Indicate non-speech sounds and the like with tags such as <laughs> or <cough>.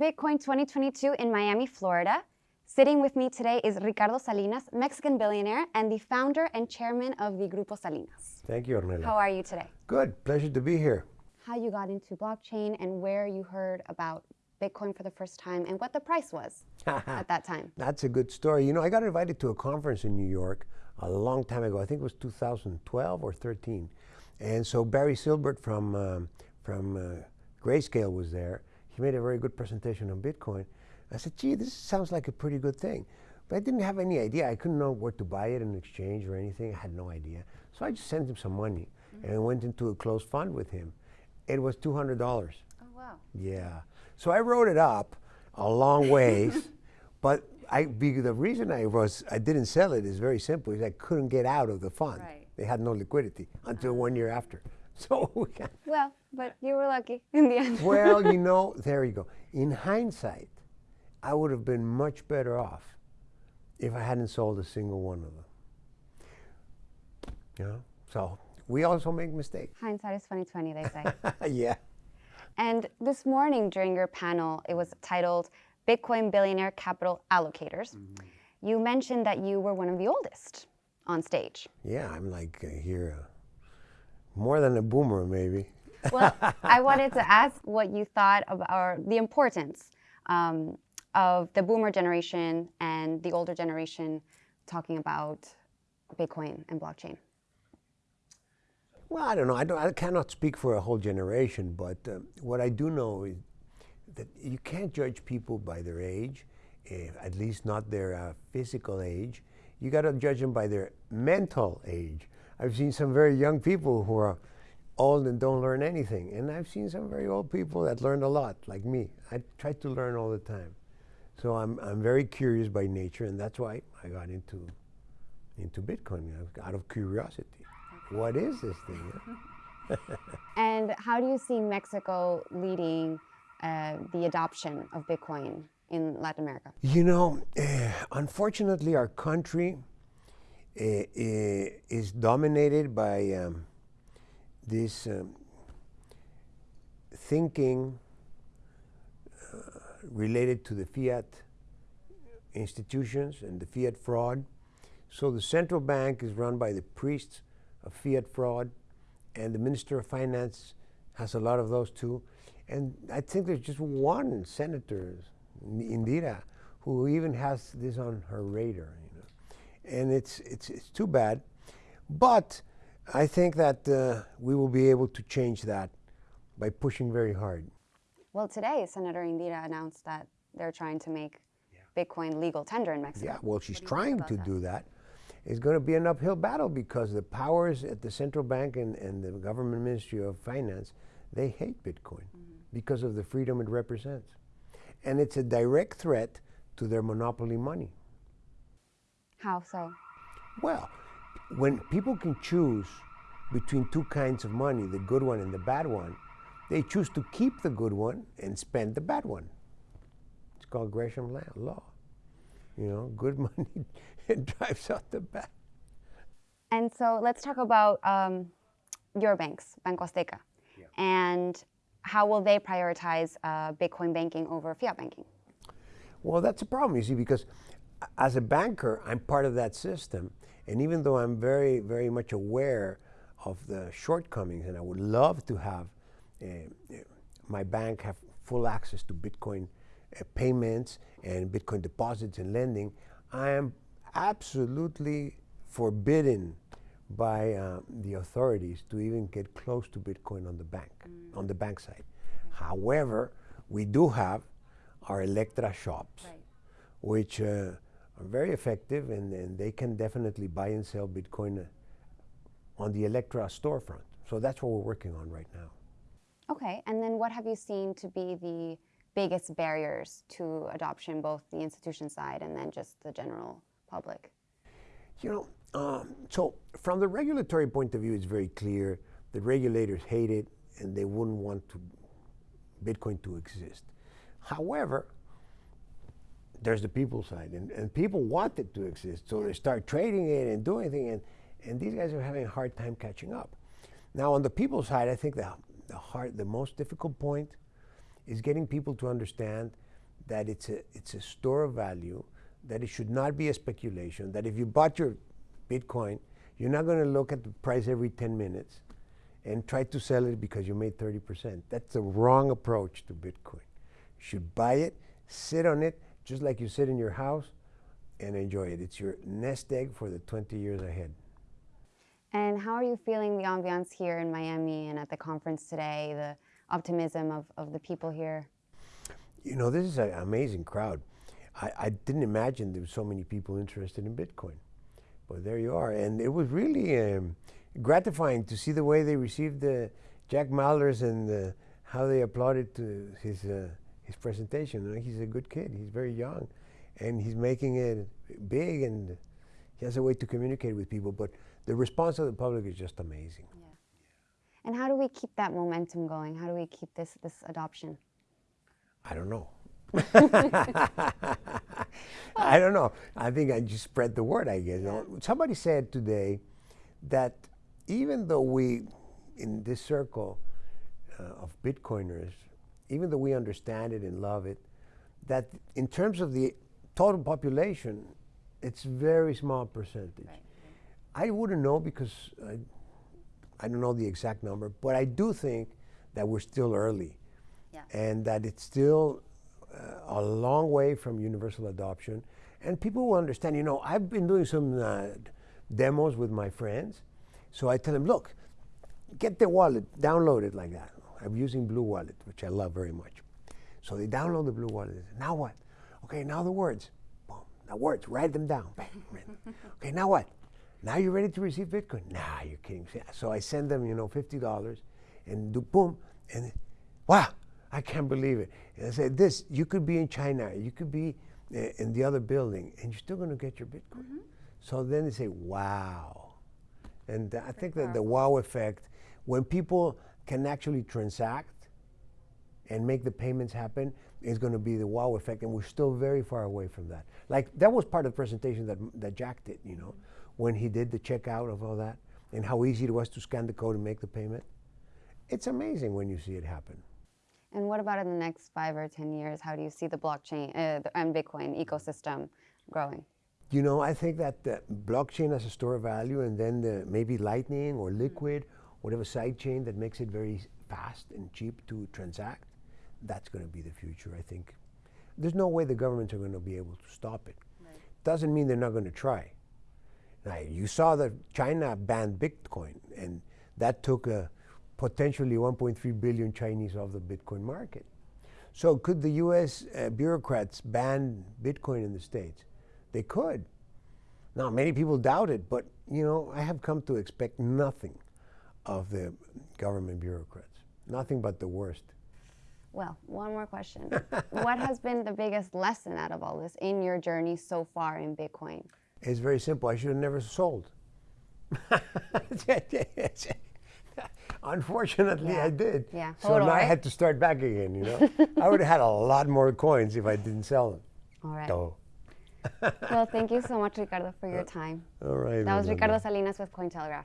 Bitcoin 2022 in Miami, Florida. Sitting with me today is Ricardo Salinas, Mexican billionaire and the founder and chairman of the Grupo Salinas. Thank you, Ornella. How are you today? Good. Pleasure to be here. How you got into blockchain and where you heard about Bitcoin for the first time and what the price was <laughs> at that time. That's a good story. You know, I got invited to a conference in New York a long time ago. I think it was 2012 or 13. And so Barry Silbert from, um, from uh, Grayscale was there. He made a very good presentation on Bitcoin. I said, gee, this sounds like a pretty good thing. But I didn't have any idea. I couldn't know where to buy it in exchange or anything. I had no idea. So I just sent him some money mm -hmm. and went into a closed fund with him. It was $200. Oh, wow. Yeah. So I wrote it up a long ways, <laughs> but I, the reason I was I didn't sell it is very simple. Is I couldn't get out of the fund. Right. They had no liquidity until one year after. <laughs> So well, but you were lucky in the end. well, you <laughs> know, there you go. In hindsight, I would have been much better off if I hadn't sold a single one of them. You know, so we also make mistakes. Hindsight is 2020, they say. <laughs> yeah. And this morning during your panel, it was titled Bitcoin Billionaire Capital Allocators. Mm -hmm. You mentioned that you were one of the oldest on stage. Yeah, I'm like uh, here, uh, more than a boomer maybe. <laughs> well, I <laughs> wanted to ask what you thought about the importance um, of the boomer generation and the older generation talking about Bitcoin and blockchain. Well, I don't know. I, don't, I cannot speak for a whole generation, but uh, what I do know is that you can't judge people by their age, eh, at least not their uh, physical age. You got to judge them by their mental age. I've seen some very young people who are old and don't learn anything, and I've seen some very old people that learned a lot, like me. I try to learn all the time. So I'm, I'm very curious by nature, and that's why I got into, into Bitcoin, out of curiosity what is this thing? <laughs> and how do you see Mexico leading uh, the adoption of Bitcoin in Latin America? You know, uh, unfortunately, our country is dominated by um, this um, thinking uh, related to the fiat institutions and the fiat fraud. So the central bank is run by the priests of fiat fraud, and the Minister of Finance has a lot of those too. And I think there's just one senator, Indira, who even has this on her radar. And it's, it's, it's too bad. But I think that uh, we will be able to change that by pushing very hard. Well, today, Senator Indira announced that they're trying to make yeah. Bitcoin legal tender in Mexico. Yeah, well, she's trying to do that? It's going to be an uphill battle because the powers at the central bank and, and the government ministry of finance, they hate Bitcoin mm -hmm. because of the freedom it represents. And it's a direct threat to their monopoly money. How so? Well, when people can choose between two kinds of money, the good one and the bad one, they choose to keep the good one and spend the bad one. It's called Gresham law. You know, good <laughs> money it <laughs> drives out the bad. And so let's talk about um, your banks, Banco Azteca, yeah. and how will they prioritize uh, Bitcoin banking over fiat banking? Well, that's a problem, you see, because as a banker, I'm part of that system. And even though I'm very, very much aware of the shortcomings, and I would love to have uh, my bank have full access to Bitcoin uh, payments and Bitcoin deposits and lending, I am absolutely forbidden by uh, the authorities to even get close to Bitcoin on the bank, mm. on the bank side. Okay. However, we do have our Elektra shops, right. which uh, are very effective and, and, they can definitely buy and sell Bitcoin uh, on the Elektra storefront. So that's what we're working on right now. Okay, and then what have you seen to be the biggest barriers to adoption, both the institution side and then just the general public? You know, um, so from the regulatory point of view, it's very clear the regulators hate it and they wouldn't want to Bitcoin to exist. However, there's the people side, and, and people want it to exist, so they start trading it and doing things, and, and these guys are having a hard time catching up. Now, on the people side, I think the, the, hard, the most difficult point is getting people to understand that it's a it's a store of value, that it should not be a speculation. That if you bought your Bitcoin, you're not going to look at the price every 10 minutes and try to sell it because you made 30%. That's the wrong approach to Bitcoin. You should buy it, sit on it, just like you sit in your house, and enjoy it. It's your nest egg for the 20 years ahead. And how are you feeling the ambiance here in Miami and at the conference today, the optimism of, of the people here? You know, this is an amazing crowd. I, I didn't imagine there were so many people interested in Bitcoin. But there you are. And it was really um, gratifying to see the way they received uh, Jack Mallers and uh, how they applauded to his, uh, his presentation. He's a good kid. He's very young. And he's making it big and he has a way to communicate with people. But the response of the public is just amazing. Yeah. And how do we keep that momentum going? How do we keep this, this adoption? I don't know. <laughs> I don't know. I think I just spread the word, I guess. Yeah. Somebody said today that even though we, in this circle uh, of Bitcoiners, even though we understand it and love it, that in terms of the total population, it's very small percentage. Right. I wouldn't know because I, I don't know the exact number, but I do think that we're still early. Yeah. And that it's still uh, a long way from universal adoption. And people will understand, you know, I've been doing some uh, demos with my friends. So I tell them, look, get the wallet, download it like that. I'm using Blue Wallet, which I love very much. So they download the Blue Wallet. Say, now what? Okay, now the words. Boom. Now words, write them down. <laughs> okay, now what? Now you're ready to receive Bitcoin. Nah, you're kidding. So I send them, you know, $50 and do boom. And wow, I can't believe it. And I said, this, you could be in China, you could be eh, in the other building, and you're still going to get your Bitcoin. Mm -hmm. So then they say, wow. And I think that the wow effect, when people can actually transact and make the payments happen, is going to be the wow effect. And we're still very far away from that. Like, that was part of the presentation that, that Jack did, you know, when he did the checkout of all that and how easy it was to scan the code and make the payment. It's amazing when you see it happen. And what about in the next five or 10 years? How do you see the blockchain uh, and Bitcoin ecosystem growing? You know, I think that the blockchain as a store of value and then the, maybe Lightning or Liquid, mm -hmm. Whatever side chain that makes it very fast and cheap to transact, that's going to be the future, I think. There's no way the governments are going to be able to stop it. Right. Doesn't mean they're not going to try. Now, you saw that China banned Bitcoin, and that took a potentially 1.3 billion Chinese off the Bitcoin market. So could the U.S. Uh, bureaucrats ban Bitcoin in the States? They could. Now, many people doubt it, but you know, I have come to expect nothing of the government bureaucrats. Nothing but the worst. Well, one more question. <laughs> what has been the biggest lesson out of all this in your journey so far in Bitcoin? It's very simple. I should have never sold. <laughs> Unfortunately, yeah. I did. Yeah, so now I had to start back again. You know, I would have had a lot more coins if I didn't sell them. All right. well, thank you so much, Ricardo, for your uh, time. All right. That was Ricardo Salinas with Cointelegraph.